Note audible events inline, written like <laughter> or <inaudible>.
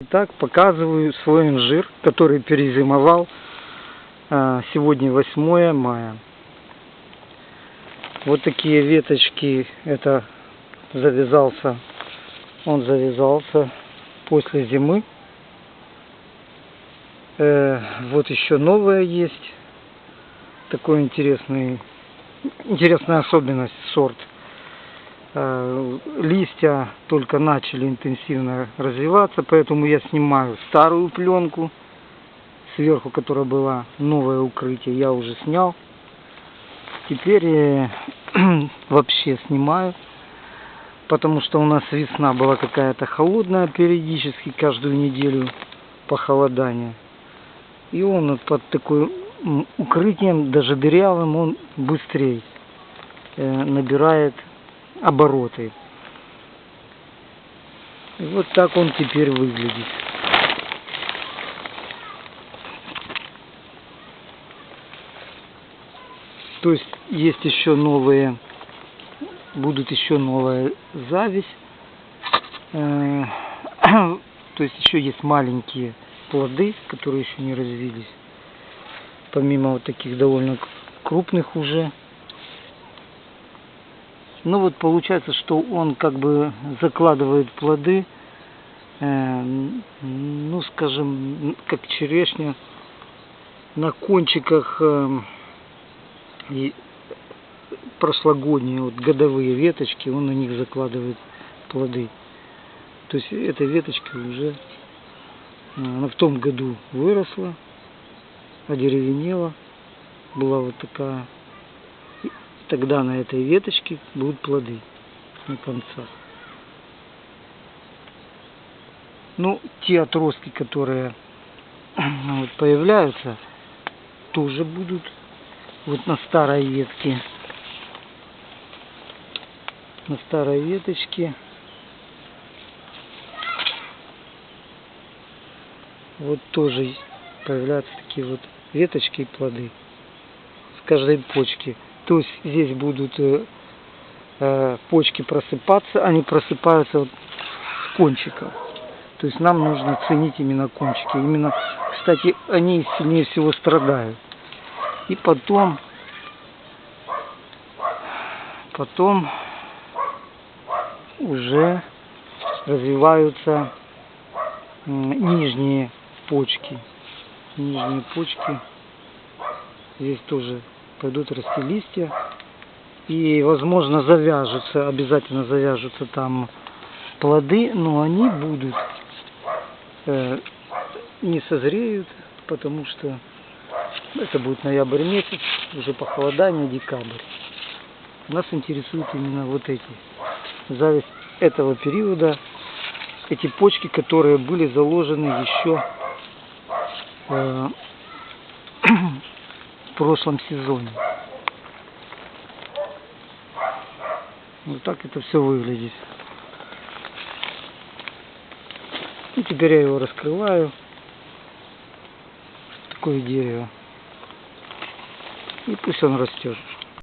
Итак, показываю свой инжир, который перезимовал. А, Сегодня 8 мая. Вот такие веточки. Это завязался. Он завязался после зимы. Э, Вот еще новое есть. Такой интересный, интересная особенность сорт. Э, Листья только начали интенсивно развиваться, поэтому я снимаю старую пленку, сверху которая была новое укрытие, я уже снял. Теперь <clears throat> вообще снимаю, потому что у нас весна была какая-то холодная периодически, каждую неделю похолодание. И он под такой укрытием, даже дырявым, он быстрее э, набирает обороты. И вот так он теперь выглядит. То есть есть еще новые, будут еще новая зависть. Э, <coughs> То есть еще есть маленькие плоды, которые еще не развились. Помимо вот таких довольно крупных уже. Ну вот получается, что он как бы закладывает плоды, э, ну скажем, как черешня, на кончиках и прошлогодние вот годовые веточки, он на них закладывает плоды. То есть эта веточка уже, э, она в том году выросла, одеревенела, была вот такая. Тогда на этой веточке будут плоды на концах. Ну, те отростки, которые <clears throat> вот появляются, тоже будут вот на старой ветке. На старой веточке. Вот тоже появляются такие вот веточки и плоды с каждой почки. То есть здесь будут э, э, почки просыпаться, они просыпаются вот с кончиков. То есть нам нужно ценить именно кончики. Именно, кстати, они сильнее всего страдают. И потом, потом уже развиваются нижние почки. Нижние почки. Здесь тоже пойдут расти листья. И, возможно, завяжутся, обязательно завяжутся там плоды, но они будут э, не созреют, потому что это будет ноябрь месяц, уже похолодание, декабрь. Нас интересуют именно вот эти зависть этого периода, эти почки, которые были заложены еще э, прошлом сезоне. Вот так это все выглядит. И теперь я его раскрываю. Такое дерево. И пусть он растет.